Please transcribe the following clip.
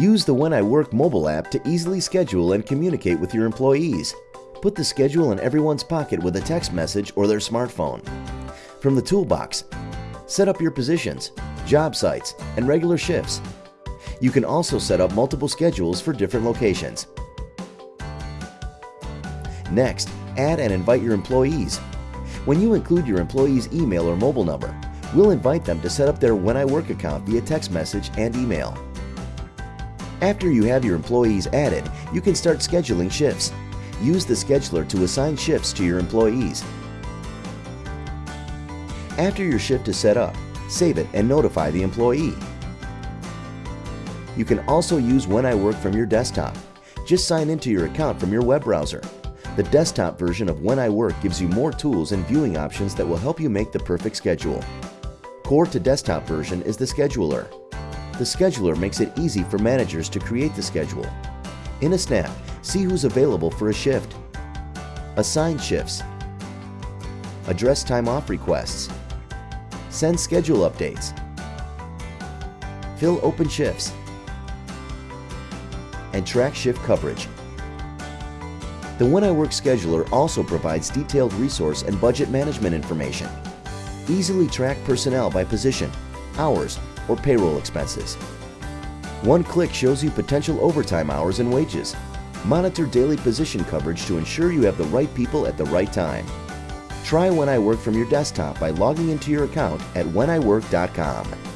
Use the When I Work mobile app to easily schedule and communicate with your employees. Put the schedule in everyone's pocket with a text message or their smartphone. From the toolbox, set up your positions, job sites, and regular shifts. You can also set up multiple schedules for different locations. Next, add and invite your employees. When you include your employee's email or mobile number, we'll invite them to set up their When I Work account via text message and email. After you have your employees added, you can start scheduling shifts. Use the scheduler to assign shifts to your employees. After your shift is set up, save it and notify the employee. You can also use When I Work from your desktop. Just sign into your account from your web browser. The desktop version of When I Work gives you more tools and viewing options that will help you make the perfect schedule. Core to desktop version is the scheduler. The scheduler makes it easy for managers to create the schedule. In a snap, see who's available for a shift, assign shifts, address time off requests, send schedule updates, fill open shifts, and track shift coverage. The When I Work scheduler also provides detailed resource and budget management information. Easily track personnel by position, hours, or payroll expenses. One click shows you potential overtime hours and wages. Monitor daily position coverage to ensure you have the right people at the right time. Try When I Work from your desktop by logging into your account at wheniwork.com.